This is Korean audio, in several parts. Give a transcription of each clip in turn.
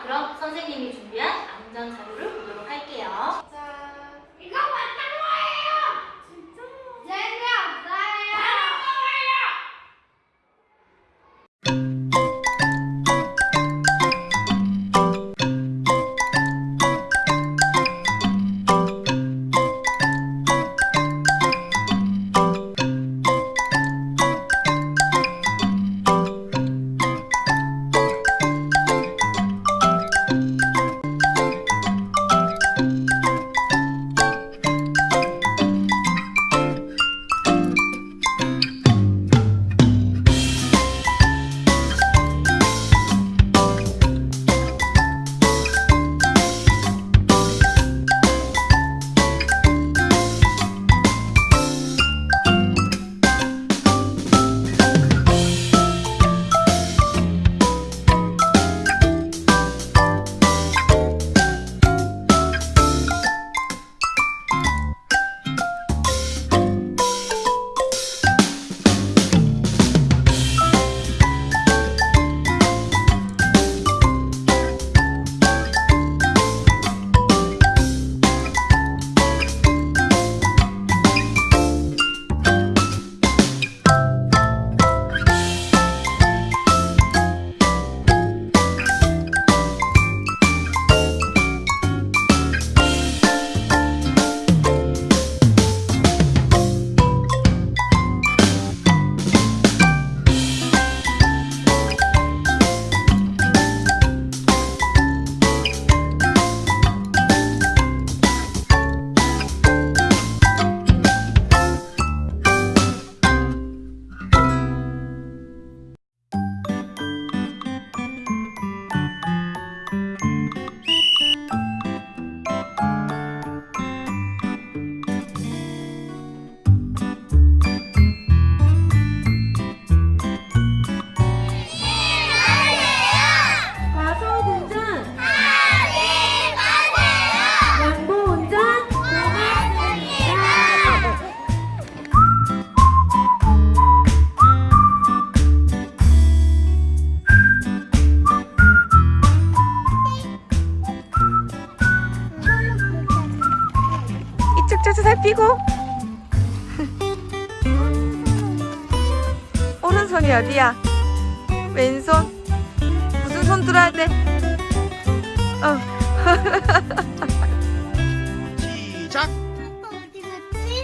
그럼 선생님이 준비한 안전 자료를 펴고 오른손이 어디야? 왼손 무슨 손 들어야 돼? 어. 시작.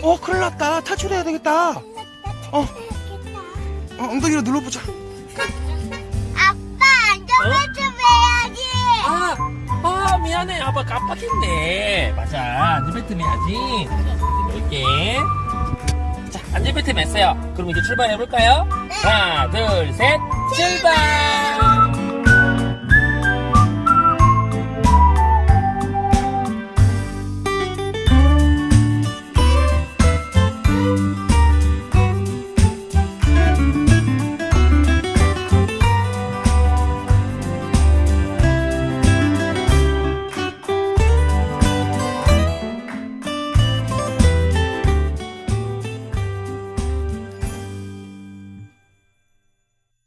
어, 큰일 났다. 탈출해야 되겠다. 어, 어, 엉덩이로 눌러보자. 미안해. 아빠 깜빡했네. 맞아. 안전벨트 매야지. 이렇게. 자 안전벨트 맸어요. 그럼 이제 출발해볼까요? 하나 둘 셋. 출발